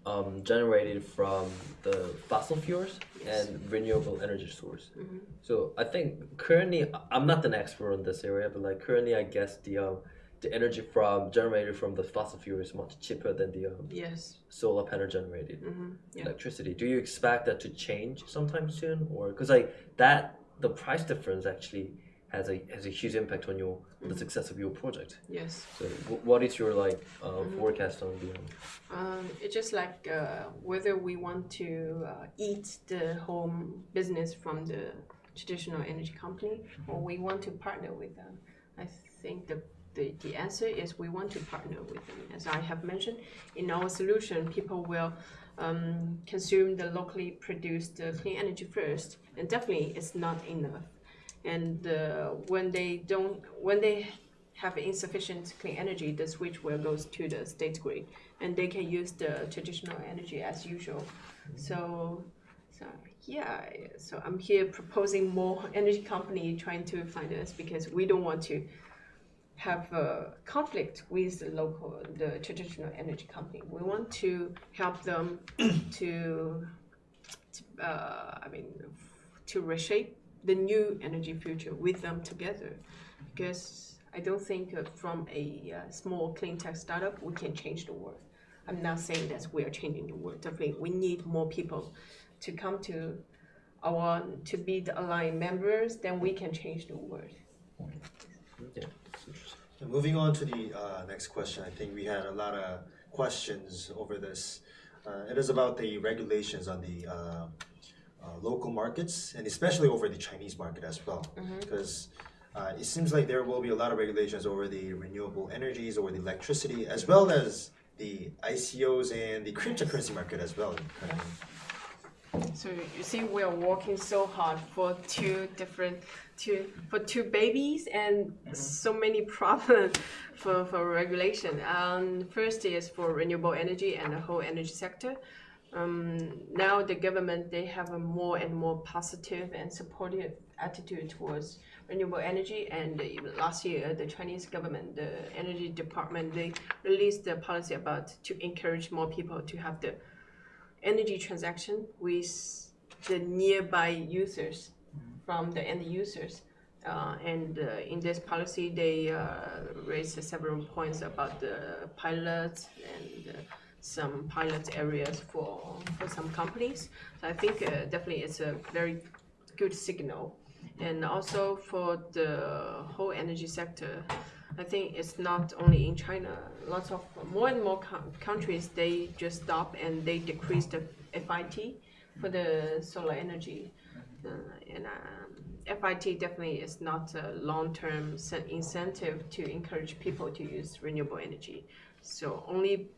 um, generated from the fossil fuels Yes. and renewable energy source. Mhm. So I think currently I'm not an expert in this area, but like currently I guess the um, the energy from generated from the fossil fuel is much cheaper than the um, Yes. solar panel generated hmm Yeah. electricity. Do you expect that to change sometime soon, or because like that the price difference actually has a has a huge impact on your on the success of your project. Yes. So wh- what is your like uh, forecast on the um, it's just like uh, whether we want to uh, eat the home business from the traditional energy company or we want to partner with them. I think the, the, the answer is we want to partner with them. As I have mentioned, in our solution, people will um, consume the locally produced uh, clean energy first, and definitely it's not enough. And uh, when they don't, when they have insufficient clean energy, the switch will goes to the state grid, and they can use the traditional energy as usual. So, so yeah, so I'm here proposing more energy company trying to find us because we don't want to have a conflict with the local, the traditional energy company. We want to help them to, to uh, I mean, to reshape the new energy future with them together. Because I don't think uh, from a uh, small clean tech startup we can change the world. I'm not saying that we are changing the world. Definitely, we need more people to come to our to be the aligned members. Then we can change the world. yeah. And moving on to the uh, next question, I think we had a lot of questions over this. Uh, it is about the regulations on the uh, local markets and especially over the Chinese market as well. Because uh, it seems like there will be a lot of regulations over the renewable energies, over the electricity, as well as the ICOs and the cryptocurrency market as well. So you see, we are working so hard for two different, two for two babies and so many problems for, for regulation. Um, first is for renewable energy and the whole energy sector. Um, now the government they have a more and more positive and supportive attitude towards renewable energy. And last year, the Chinese government, the energy department, they released a policy about to encourage more people to have the energy transaction with the nearby users from the end users. Uh, and uh, in this policy, they uh, raised several points about the pilots and uh, some pilot areas for, for some companies. So I think uh, definitely it's a very good signal. And also for the whole energy sector, I think it's not only in China. Lots of more and more co- countries they just stop and they decrease the FIT for the solar energy. Uh, and um, FIT definitely is not a long-term incentive to encourage people to use renewable energy. So only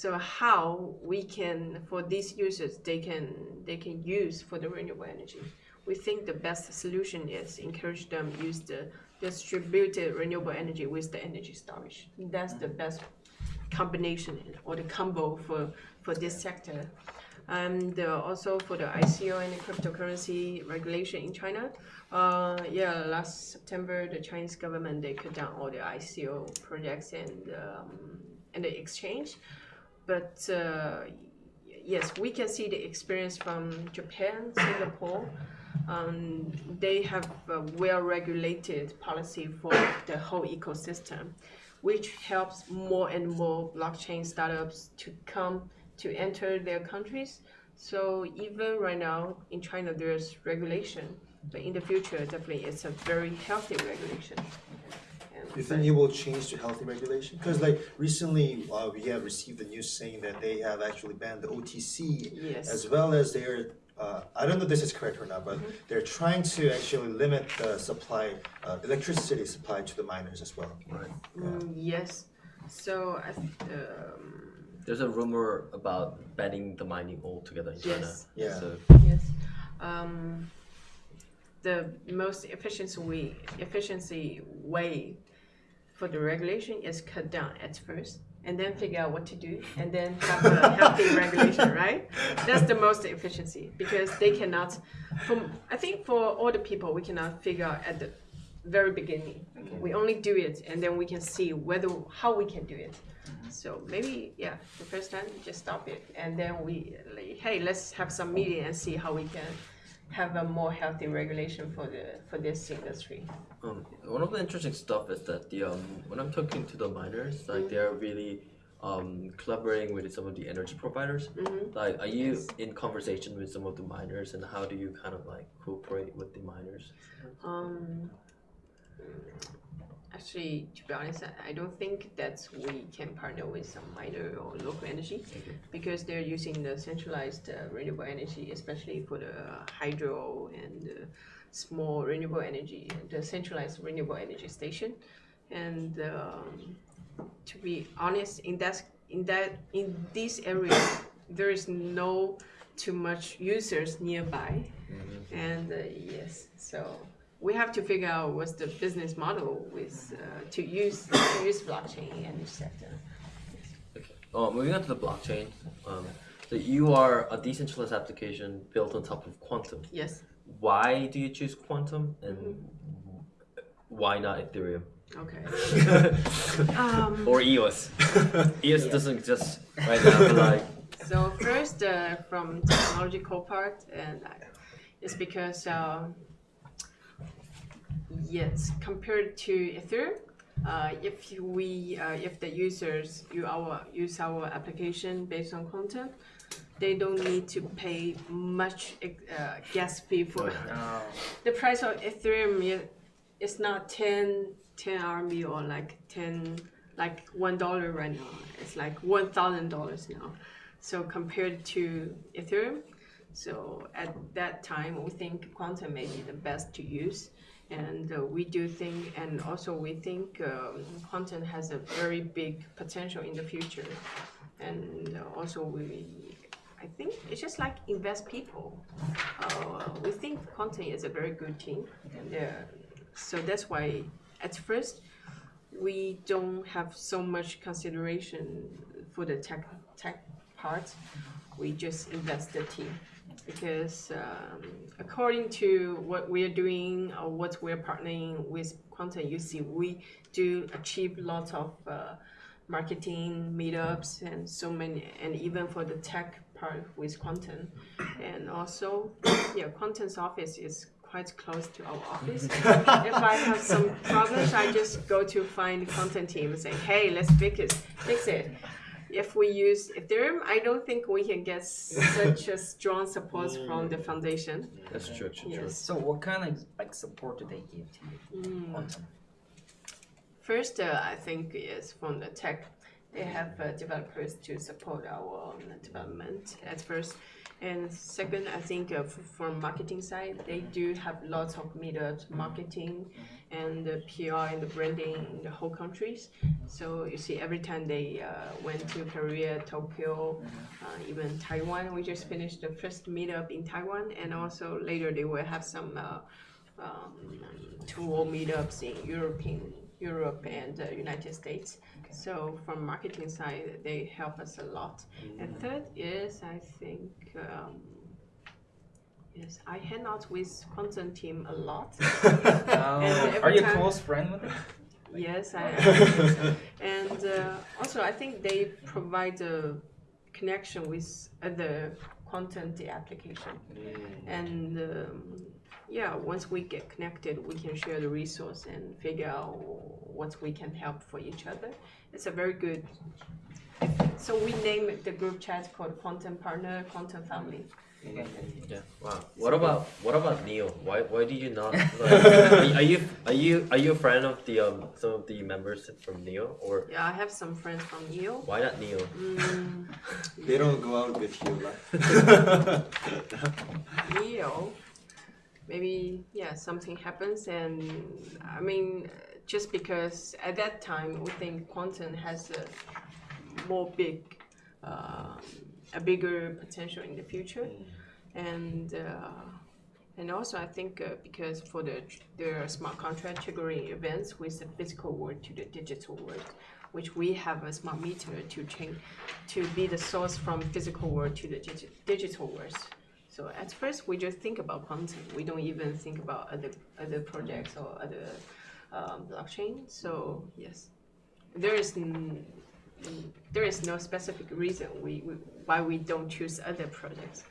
so how we can for these users they can they can use for the renewable energy. We think the best solution is encourage them use the distributed renewable energy with the energy storage. That's the best combination or the combo for, for this sector. And uh, also for the ICO and the cryptocurrency regulation in China. Uh, yeah, last September, the Chinese government they cut down all the ICO projects and um, and the exchange. But uh, yes, we can see the experience from Japan, Singapore. Um, they have a well-regulated policy for the whole ecosystem, which helps more and more blockchain startups to come to enter their countries. So even right now in China, there's regulation, but in the future, definitely it's a very healthy regulation. And Do you think it will change to healthy regulation? Because like recently, uh, we have received the news saying that they have actually banned the OTC Yes. as well as they're uh, I don't know if this is correct or not, but they're trying to actually limit the supply, uh, electricity supply to the miners as well. Right. Mm, yes. So I th- um, There's a rumor about banning the mining altogether in China. Yes. Yeah. So yes. Um, the most efficiency way, efficiency way for the regulation is cut down at first and then figure out what to do and then have a healthy regulation, right? That's the most efficiency because they cannot from I think for all the people we cannot figure out at the very beginning. We only do it and then we can see whether how we can do it. Mm-hmm. So maybe yeah, the first time just stop it and then we like, hey let's have some meeting and see how we can have a more healthy regulation for the for this industry. Um, one of the interesting stuff is that the um, when I'm talking to the miners, like they're really um, collaborating with some of the energy providers. Mhm. Like, are you Yes. in conversation with some of the miners, and how do you kind of like cooperate with the miners? Um, actually, to be honest, I- don't think that we can partner with some minor or local energy Okay. because they're using the centralized uh, renewable energy, especially for the hydro and uh, small renewable energy, the centralized renewable energy station. And um, to be honest, in that in that in this area, there is no too much users nearby, and uh, yes, so we have to figure out what's the business model with uh, to use to use blockchain in this sector. Oh, moving on to the blockchain. Um, so you are a decentralized application built on top of Qtum. Yes. Why do you choose Qtum, and why not Ethereum Okay. Um, or EOS? EOS doesn't exist right now, but like So first, uh, from technological part, and I, it's because um, yes, compared to Ethereum, uh, if we uh, if the users use our use our application based on Qtum, they don't need to pay much uh, gas fee for Oh, the price of Ethereum is it's not 10, 10 RMB or like 10, like one dollar right now. It's like one thousand dollars now. So compared to Ethereum, so at that time we think Qtum may be the best to use. And uh, we do think, and also we think um, Qtum has a very big potential in the future. And uh, also we, I think it's just like invest people. Uh, we think Qtum is a very good team, and uh, so that's why at first we don't have so much consideration for the tech tech part. We just invest the team because um, according to what we are doing or what we're partnering with Qtum, you see we do achieve lots of uh, marketing meetups and so many, and even for the tech part with Qtum, and also yeah, Qtum's office is quite close to our office. if I have some problems, I just go to find the Qtum team and say, hey, let's fix it. Fix it. If we use Ethereum, I don't think we can get such a strong support from the foundation. that's true, true, true. Yes. So what kind of like support do they give to you? Mm. First, uh, I think is from the tech. They have uh, developers to support our um, development at first. And second, I think uh, from marketing side, they do have lots of meetups, marketing, and the PR and the branding in the whole countries. So you see, every time they uh, went to Korea, Tokyo, uh, even Taiwan, we just finished the first meetup in Taiwan, and also later they will have some uh, um, tour meetups in European Europe and the United States. So from marketing side, they help us a lot. And third is I think um, yes, I hang out with Qtum team a lot. Every are you time- close friend with them? Yes, I am. and uh, also, I think they provide a connection with other Qtum application. And um, yeah, once we get connected, we can share the resource and figure out what we can help for each other. It's a very good. So we name the group chat called Qtum Partner, Qtum Family. Okay. Yeah. Wow. What about what about Neo? Why why do you not? Like, are you are you are you a friend of the um some of the members from Neo or Yeah, I have some friends from Neo. why not Neo? Mm, they don't go out with you. Like. maybe yeah, something happens, and I mean, just because at that time we think Qtum has a more big, um a bigger potential in the future, and. Uh, and also, I think uh, because for the the smart contract triggering events with the physical world to the digital world, which we have a smart meter to change, to be the source from physical world to the digi- digital world. So at first, we just think about Qtum. We don't even think about other other projects or other um, blockchain. So yes, there is there is no specific reason we, we why we don't choose other projects.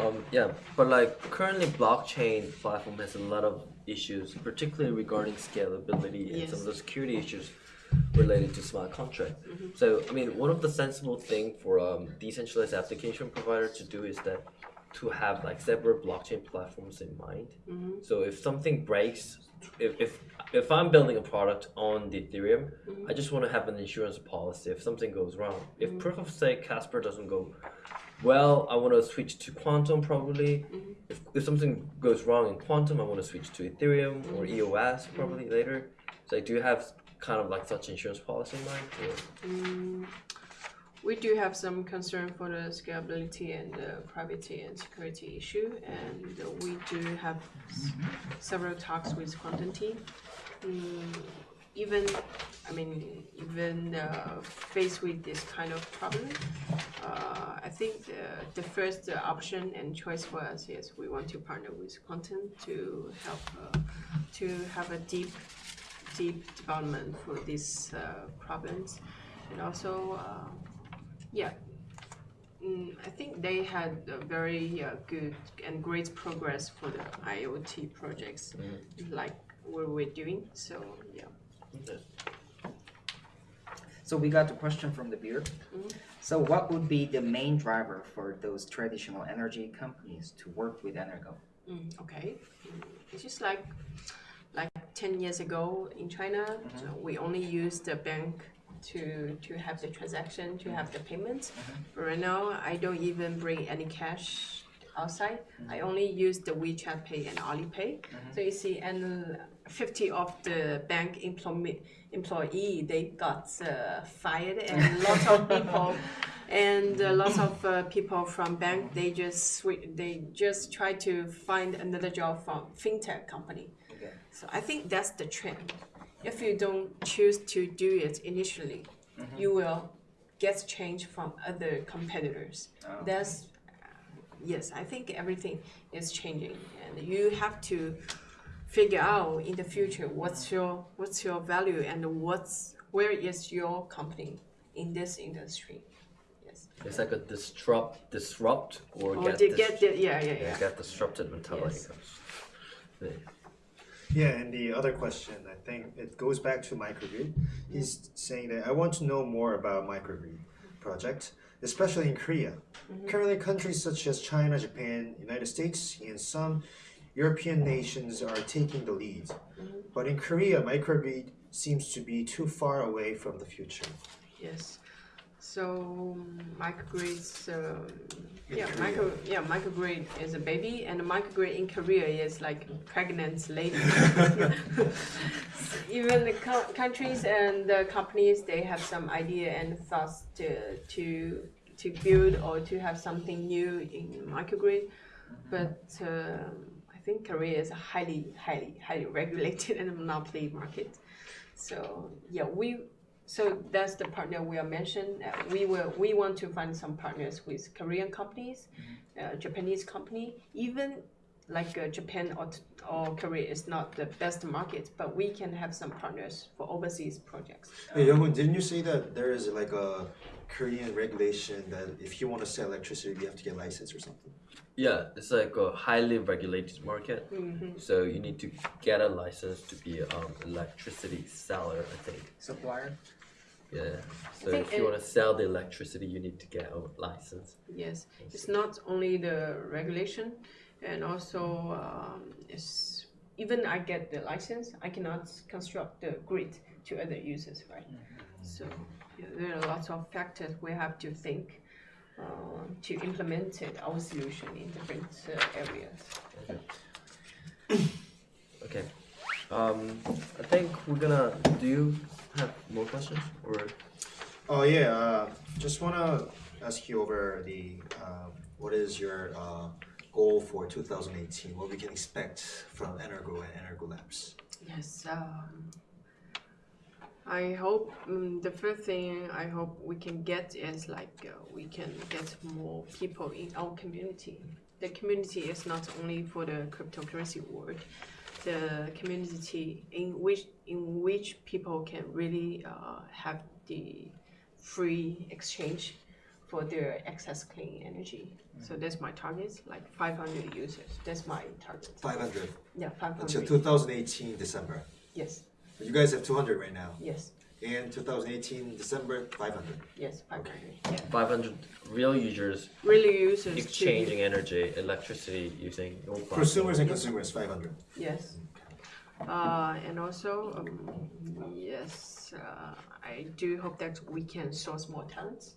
Um, yeah, but like currently blockchain platform has a lot of issues, particularly regarding scalability and some of the security issues related to smart contract. So I mean, one of the sensible thing for um, decentralized application provider to do is that to have like separate blockchain platforms in mind. Mm-hmm. So if something breaks, if, if if I'm building a product on the Ethereum, mm-hmm. I just want to have an insurance policy if something goes wrong. If mm-hmm. proof of stake Casper doesn't go well, I want to switch to Qtum probably. If, if something goes wrong in Qtum, I want to switch to Ethereum or EOS probably later. So do you have kind of like such insurance policy in mind? Or? We do have some concern for the scalability and the privacy and security issue, and we do have several talks with Qtum team. Mm, even, I mean, even uh, faced with this kind of problem, uh, I think the, the first option and choice for us is we want to partner with Qtum to help uh, to have a deep deep development for these uh, problems and also uh, yeah mm, I think they had a very uh, good and great progress for the IoT projects like what we're doing so yeah So we got a question from the viewer. So what would be the main driver for those traditional energy companies to work with Energo? Mm, okay. Mm, It's just like like ten years ago in China, so we only used the bank to to have the transaction, to have the payments. But right now, I don't even bring any cash outside. I only use the WeChat Pay and Alipay. So you see, and fifty of the bank employee employee they got uh, fired, and lots of people. And uh, lots of uh, people from bank, they just they just try to find another job from fintech company. Okay. So I think that's the trend. If you don't choose to do it initially, mm-hmm. you will get change from other competitors. Oh. That's yes, I think everything is changing, and you have to figure out in the future what's your what's your value and what's where is your company in this industry. Yes. It's like a disrupt, disrupt, or Or get, to get the yeah yeah yeah, yeah. get disrupted mentality. Yes. Yeah. Yeah, and the other question, I think it goes back to microgrid. He's saying that I want to know more about microgrid project, especially in Korea. Mm-hmm. Currently, countries such as China, Japan, United States, and some European nations are taking the lead. Mm-hmm. But in Korea, microgrid seems to be too far away from the future. Yes. So microgrids, um, In yeah, micro, yeah, microgrid is a baby, and a microgrid in Korea is like pregnant lady. Even the co- countries and the companies, they have some idea and thoughts to to to build or to have something new in microgrid, but um, I think Korea is a highly, highly, highly regulated and monopoly market. So yeah, we so that's the partner we are mentioned. Uh, we will we want to find some partners with Korean companies, uh, Japanese company, even like uh, Japan or, or Korea is not the best market, but we can have some partners for overseas projects. Hey, Younghoon, didn't you say that there is like a Korean regulation that if you want to sell electricity, you have to get license or something? Yeah, it's like a highly regulated market. So you need to get a license to be um electricity seller, I think. Supplier? Yeah. So if you it- want to sell the electricity, you need to get a license. Yes, it's not only the regulation, and also um, it's even I get the license, I cannot construct the grid to other users, right? So yeah, there are lots of factors we have to think. uh, to implement it, our solution in different uh, areas. Okay. Um, I think we're gonna. Do have more questions or? Oh yeah, uh, just wanna ask you over the uh, what is your uh, goal for 2018? What we can expect from Energo and Energo Labs? Yes. Um, I hope um, the first thing I hope we can get is like uh, we can get more people in our community. The community is not only for the cryptocurrency world. The community in which in which people can really uh, have the free exchange for their excess clean energy. So that's my target, like 500 users. That's my target. 500 Yeah, 500. until 2018 December. Yes, You guys have 200 right now. yes, And 2018 December 500. yes, 500. Yeah. 500 real users really users exchanging energy, electricity using your platform. Prosumers and consumers 500. yes uh, and also um, yes uh, i do hope that we can source more talents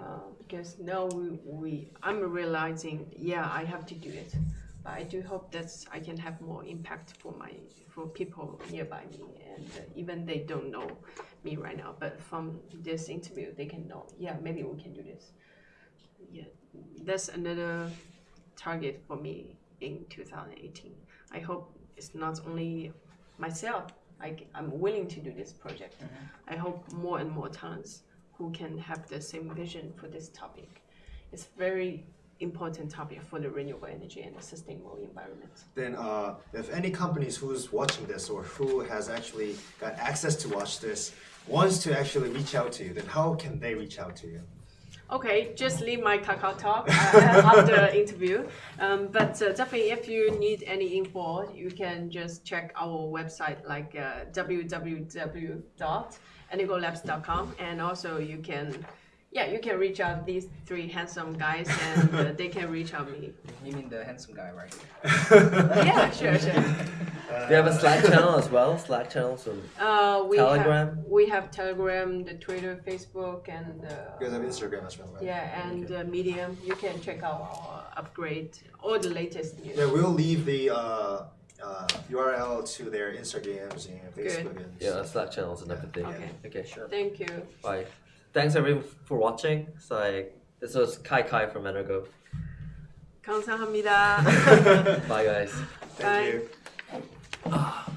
uh, because now we, we i'm realizing yeah i have to do it but i do hope that i can have more impact for my for people nearby me and uh, even they don't know me right now but from this interview they can know yeah maybe we can do this. Yeah that's another target for me in 2018 i hope it's not only myself I, i'm willing to do this project. I hope more and more talents who can have the same vision for this topic. It's very important topic for the renewable energy and the sustainable environment Then, uh, if any companies who's watching this or who has actually got access to watch this wants to actually reach out to you, then how can they reach out to you? Okay, just leave my Kakao talk uh, after the interview. Um, but uh, definitely, if you need any info, you can just check our website like uh, www.energolabs.com, and also you can, yeah, you can reach out these three handsome guys, and uh, they can reach out me. You mean the handsome guy, right? Yeah, sure, sure. We have a Slack channel as well. Slack channel, so Uh, we Telegram? Have, we have Telegram, the Twitter, Facebook, and uh, You guys have Instagram as well, right? yeah, and uh, Medium. You can check out our upgrade, all the latest news. Yeah, we'll leave the uh, uh, URL to their Instagrams and Facebook. And yeah, Slack channels and everything. Okay. Okay, sure. Thank you. Bye thanks everyone for watching. So I, this was Kai Kai from Energo. 감사합니다. Bye guys. Thank Bye. you.